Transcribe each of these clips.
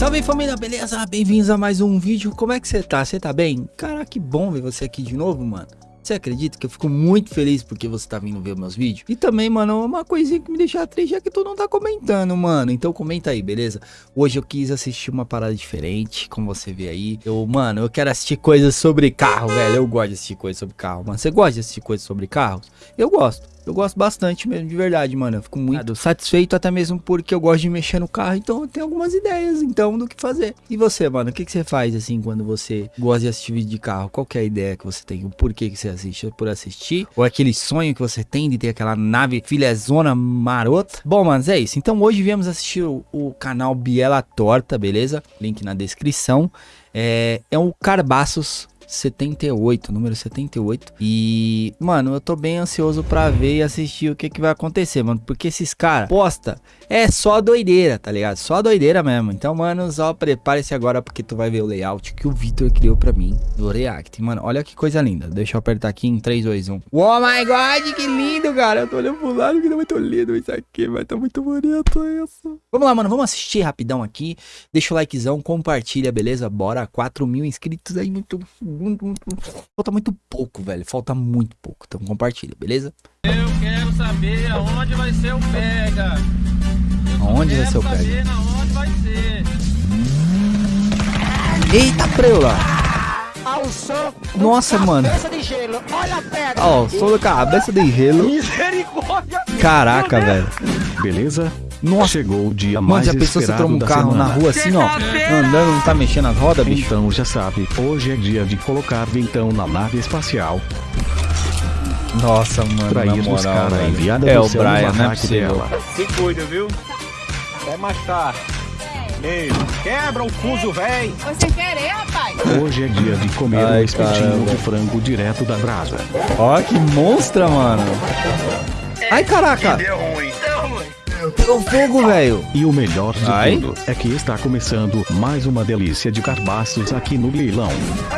Salve família, beleza? Bem-vindos a mais um vídeo. Como é que você tá? Você tá bem? Cara, que bom ver você aqui de novo, mano. Você acredita que eu fico muito feliz porque você tá vindo ver meus vídeos? E também, mano, uma coisinha que me deixa triste é que tu não tá comentando, mano. Então comenta aí, beleza? Hoje eu quis assistir uma parada diferente, como você vê aí. Eu, mano, eu quero assistir coisas sobre carro, velho. Eu gosto de assistir coisas sobre carro, mano. Você gosta de assistir coisas sobre carros? Eu gosto. Eu gosto bastante mesmo, de verdade, mano. Eu fico muito satisfeito, até mesmo porque eu gosto de mexer no carro. Então eu tenho algumas ideias, então, do que fazer. E você, mano? O que, que você faz, assim, quando você gosta de assistir vídeo de carro? Qual é a ideia que você tem? O porquê que você assiste? Por assistir? Ou aquele sonho que você tem de ter aquela nave filezona marota? Bom, manos, é isso. Então hoje viemos assistir o, o canal Biela Torta, beleza? Link na descrição. É, é um Carbaços 78, número 78. E, mano, eu tô bem ansioso pra ver e assistir o que que vai acontecer, mano. Porque esses caras posta é só doideira, tá ligado? Só doideira mesmo. Então, mano, só prepare-se agora porque tu vai ver o layout que o Victor criou pra mim do React. Mano, olha que coisa linda. Deixa eu apertar aqui em 3, 2, 1. Oh my god, que lindo, cara. Eu tô olhando pro lado que é muito lindo isso aqui, vai tá muito bonito isso. Vamos lá, mano, vamos assistir rapidão aqui. Deixa o likezão, compartilha, beleza? Bora, 4 mil inscritos aí, muito, falta muito pouco, velho. Falta muito pouco. Então compartilha, beleza? Eu quero saber aonde vai ser o pega. Aonde vai ser o pega? Aonde vai ser. Eita, preula! Ao som Nossa, mano. cabeça de gelo. Olha a pedra. Ó, sou da cabeça de gelo. Misericórdia. Caraca, velho. Beleza? Nossa. Chegou o dia Mano, mais já pensou você esperado tromba um carro semana. na rua assim, ó? Andando, não tá mexendo as rodas, bicho? Então já sabe, hoje é dia de colocar vintão na nave espacial Nossa, mano, pra na ir moral, buscar a velho. enviada É do o Brian, é dela. Se cuida, viu? Até mais tarde. Ei, quebra o fuso, véi! Foi sem querer, rapaz. Hoje é dia de comer Ai, um espetinho de frango direto da brasa. Ó, que monstra, mano. Ai, caraca. Deu ruim. Pegou fogo, velho. E o melhor de Ai. tudo é que está começando mais uma delícia de carbaços aqui no leilão.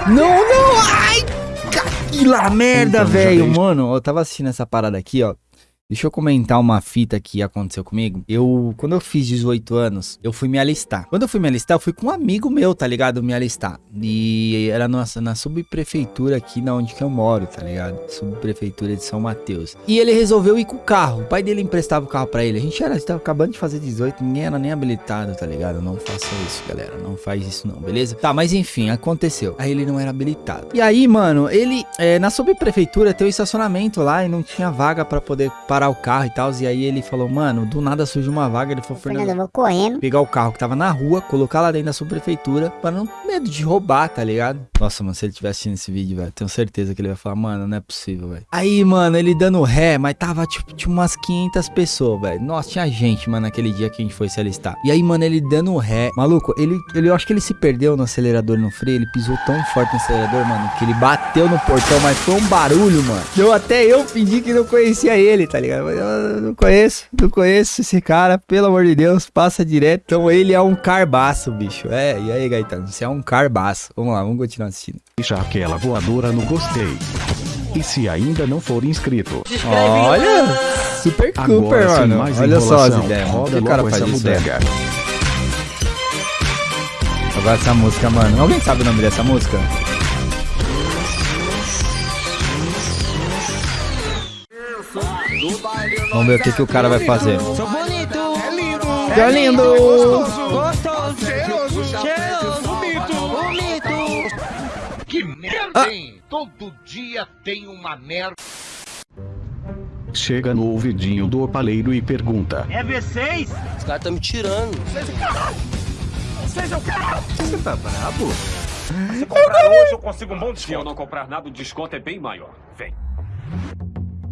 Não, não, ai! Que lá merda, Então, velho. Mano, eu tava assistindo essa parada aqui, ó. Deixa eu comentar uma fita que aconteceu comigo. Eu, quando eu fiz 18 anos, eu fui me alistar. Quando eu fui me alistar, eu fui com um amigo meu, tá ligado? Me alistar. E era nossa, na subprefeitura aqui na onde que eu moro, tá ligado? Subprefeitura de São Mateus. E ele resolveu ir com o carro. O pai dele emprestava o carro pra ele. A gente era, tava acabando de fazer 18, ninguém era nem habilitado, tá ligado? Não faça isso, galera. Não faz isso não, beleza? Tá, mas enfim, aconteceu. Aí ele não era habilitado. E aí, mano, ele, é, na subprefeitura tem o estacionamento lá e não tinha vaga pra poder parar o carro e tal. E aí ele falou, mano, do nada surge uma vaga. Ele falou, Fernando, eu vou correndo. pegar o carro que tava na rua, colocar lá dentro da subprefeitura, para não ter medo de roubar, tá ligado? Nossa, mano, se ele estiver assistindo esse vídeo, velho, tenho certeza que ele vai falar, mano, não é possível, velho. Aí, mano, ele dando ré, mas tava, tipo, tinha umas 500 pessoas, velho. Nossa, tinha gente, mano, naquele dia que a gente foi se alistar. E aí, mano, ele dando ré. Maluco, ele, ele, eu acho que ele se perdeu no acelerador no freio, ele pisou tão forte no acelerador, mano, que ele bateu no portão, mas foi um barulho, mano. Deu até eu fingi que não conhecia ele, tá ligado? Mas eu não conheço, não conheço esse cara, pelo amor de Deus, passa direto. Então ele é um carbaço, bicho. É, e aí, Gaetano, você é um carbaço. Vamos lá, vamos continuar assistindo. Deixa aquela voadora no gostei. E se ainda não for inscrito, Olha, Super Cooper, mano. mais Olha só as ideias, roda que o cara faz isso, velho? bodega. Agora essa música, mano. Alguém sabe o nome dessa música? Vamos ver o que, que o cara vai fazer. Sou bonito. É lindo! Que lindo! Gostoso. Cheiroso! Cheiroso. Bonito! Bonito. Que merda, hein? Todo dia tem uma merda. Chega no ouvidinho do opaleiro e pergunta: É V6? Os caras estão me tirando. Seja o caralho! Você tá brabo? Se comprar hoje eu consigo um bom desconto. Se eu não comprar nada, o desconto é bem maior. Vem.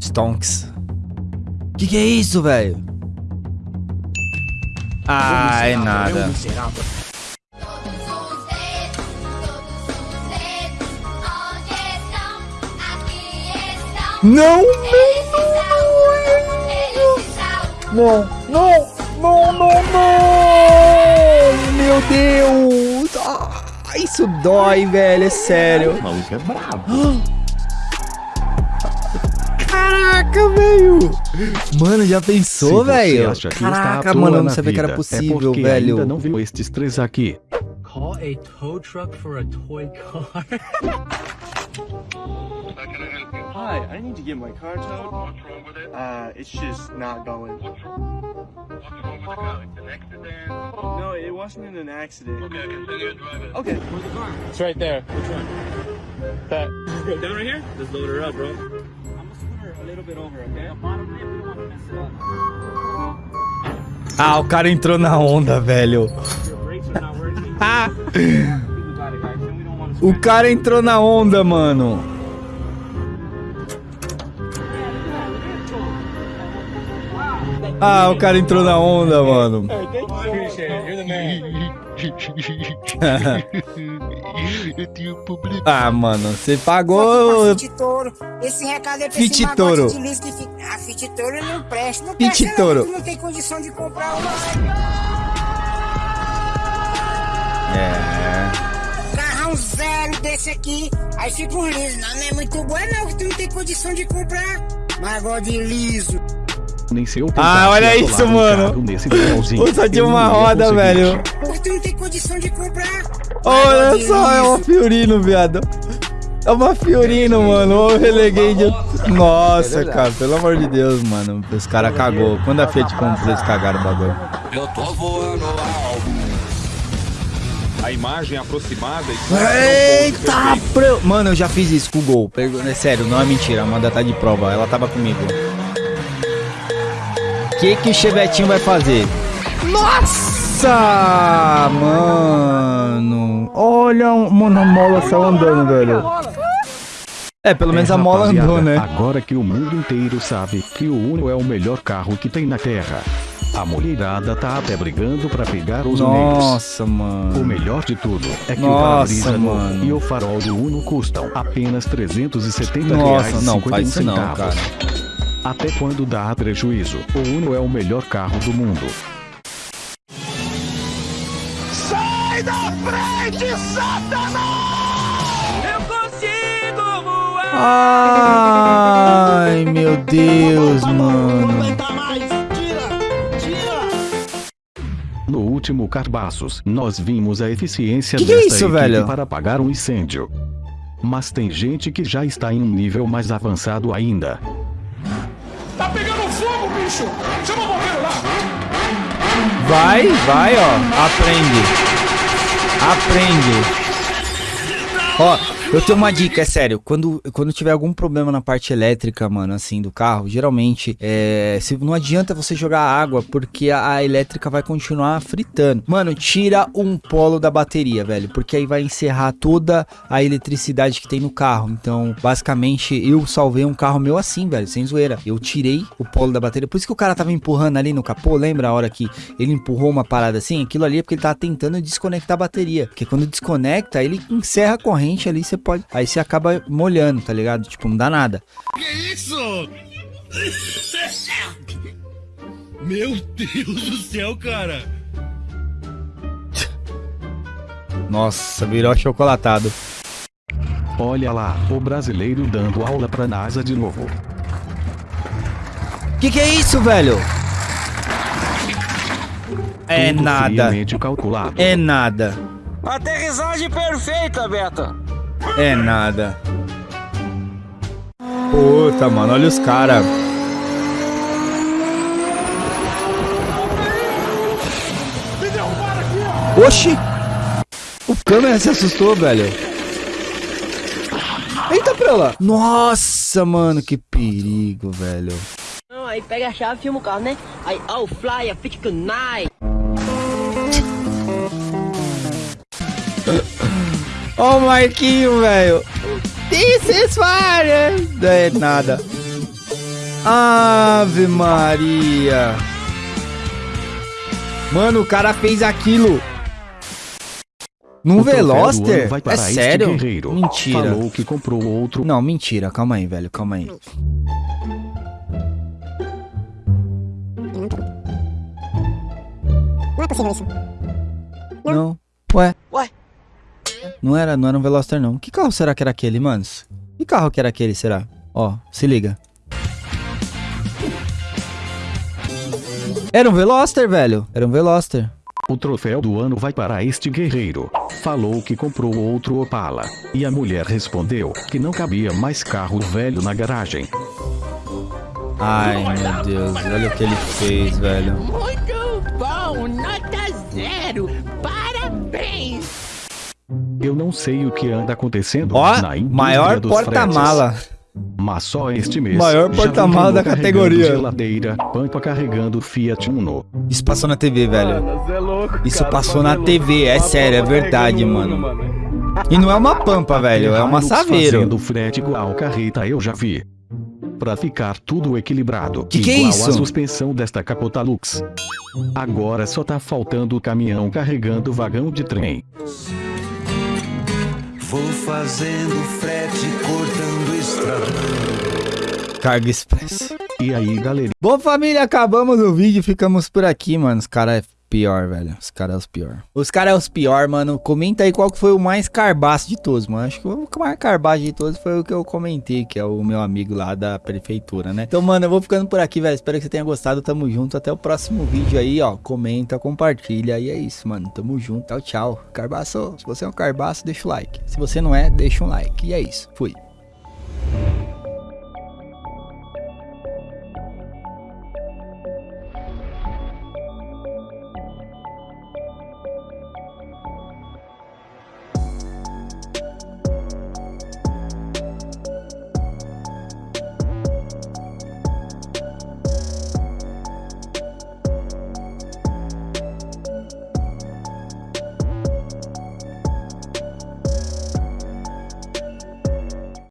Stonks. Que que é isso, velho? Ah, é nada. Todos os dedos, todos os dedos, onde estão? Aqui estão. Não, estão. não, não, não, não, não! Meu Deus! Ah, isso dói, velho, é sério. O maluco é brabo. Caraca, velho. Mano, já pensou, velho? Caraca, mano, eu não sabia que era vida, possível, é velho. ainda não viu estes três aqui. Call a tow truck for a toy car. Hi, I need to get my car towed. What's wrong with it? Uh, it's just not going. What's wrong? What's wrong with the car? An accident? No, it wasn't in an accident. Okay, continue driving. Okay. Where's the car? It's right there. Which one? That. Down right here? Just load her up, bro. Little bit over, okay? bottom lip, we don't want to mess it up. Ah, o cara entrou na onda, velho. Ah, o cara entrou na onda, mano. Ah, o cara entrou na onda, mano. You're the man. ah, mano, você pagou. Fit Touro. Esse recado é pra Fit esse de lixo que fica... Ah, Fit Touro não presta. Não Fit presta Touro. não, tu não tem condição de comprar uma. É. Carrão zero desse aqui. Aí fica um liso. Não, não é muito bom não, que tu não tem condição de comprar. Magode de liso. Nem se eu Ah, olha isso, um mano. tinha eu uma ia roda, velho. Tu não tem condição de comprar. Olha só, é uma. Fiorino, viado. É uma Fiorino, mano. Ô, releguei de. Nossa, cara, pelo amor de Deus, mano. Os caras cagou. Quando a Fiat comprou, eles cagaram o bagulho. A imagem aproximada e Eita, pro... Mano, eu já fiz isso com o Gol. É sério, não é mentira. A Amanda tá de prova. Ela tava comigo. O que, que o Chevetinho vai fazer? Nossa, mano. Olha, mano, a mola saiu andando, velho. É, pelo menos É, a mola andou, né? Agora que o mundo inteiro sabe que o Uno é o melhor carro que tem na Terra. A mulherada tá até brigando pra pegar os. Nossa, O mano. melhor de tudo é que Nossa, o para-brisa e o farol do Uno custam apenas 370 Nossa, reais não, 51 faz isso não, centavos. cara. Até quando dá prejuízo, o Uno é o melhor carro do mundo. Ai, meu Deus, mano. No último Carbaços, nós vimos a eficiência Que que é desta isso, equipe velho? para apagar um incêndio. Mas tem gente que já está em um nível mais avançado ainda. Vai, vai, ó. Aprende. Aprende. Ó, eu tenho uma dica, é sério. Quando, quando tiver algum problema na parte elétrica, mano, assim, do carro, geralmente, é, se, não adianta você jogar água, porque a, a elétrica vai continuar fritando. Mano, tira um polo da bateria, velho, porque aí vai encerrar toda a eletricidade que tem no carro. Então, basicamente, eu salvei um carro meu assim, velho, sem zoeira. Eu tirei o polo da bateria. Por isso que o cara tava empurrando ali no capô, lembra a hora que ele empurrou uma parada assim? Aquilo ali é porque ele tava tentando desconectar a bateria. Porque quando desconecta, ele encerra a corrente ali, você pode. Aí você acaba molhando, tá ligado? Tipo, não dá nada. Meu Deus do céu, cara! Nossa, virou chocolatado. Olha lá, o brasileiro dando aula pra NASA de novo. Que que é isso, velho? É Tudo nada. É nada. Aterrissagem perfeita, Beto. É nada. Puta, mano, olha os caras. Oxi! O câmera se assustou, velho. Eita, pra lá. Nossa, mano, que perigo, velho. Não, aí pega a chave filma o carro, né? Aí, oh, fly, fit tonight. Ó o Marquinho, velho. This is fire. Não é nada. Ave Maria. Mano, o cara fez aquilo. Num O troféu do ano Veloster? vai É sério? guerreiro. Mentira. Falou que comprou outro. Não, mentira. Calma aí, velho. Calma aí. Não é possível isso. Não. Ué. Ué? Não era, não era um Veloster, não. Que carro será que era aquele, manos? Que carro que era aquele, será? Ó, se liga. Era um Veloster, velho. Era um Veloster. O troféu do ano vai para este guerreiro. Falou que comprou outro Opala. E a mulher respondeu que não cabia mais carro velho na garagem. Ai, meu Deus. Olha o que ele fez, velho. Não sei o que anda acontecendo Ó, na indústria maior porta-mala. Mas só este mês. Maior porta-mala da categoria. Geladeira, Pampa carregando Fiat Uno. Isso passou na TV, velho. Mano, é louco, Isso cara, passou na é. TV, é sério, é verdade, mano. Uno, E não é uma pampa, velho, é uma Hilux saveiro. Fazendo frete igual carreta eu já vi. Pra ficar tudo equilibrado. Que que é isso? a suspensão desta capota Lux. Agora só tá faltando o caminhão carregando vagão de trem. Vou fazendo frete, cortando estrada. Carga Express. E aí, galera? Bom, família, acabamos o vídeo, ficamos por aqui, mano. Os caras é pior, velho. Os caras é os pior. Os caras é os pior, mano. Comenta aí qual que foi o mais carbaço de todos, mano. Acho que o mais carbaço de todos foi o que eu comentei, que é o meu amigo lá da prefeitura, né? Então, mano, eu vou ficando por aqui, velho. Espero que você tenha gostado. Tamo junto. Até o próximo vídeo aí, ó. Comenta, compartilha. E é isso, mano. Tamo junto. Tchau, tchau. Carbaço, se você é um carbaço, deixa o like. Se você não é, deixa um like. E é isso. Fui.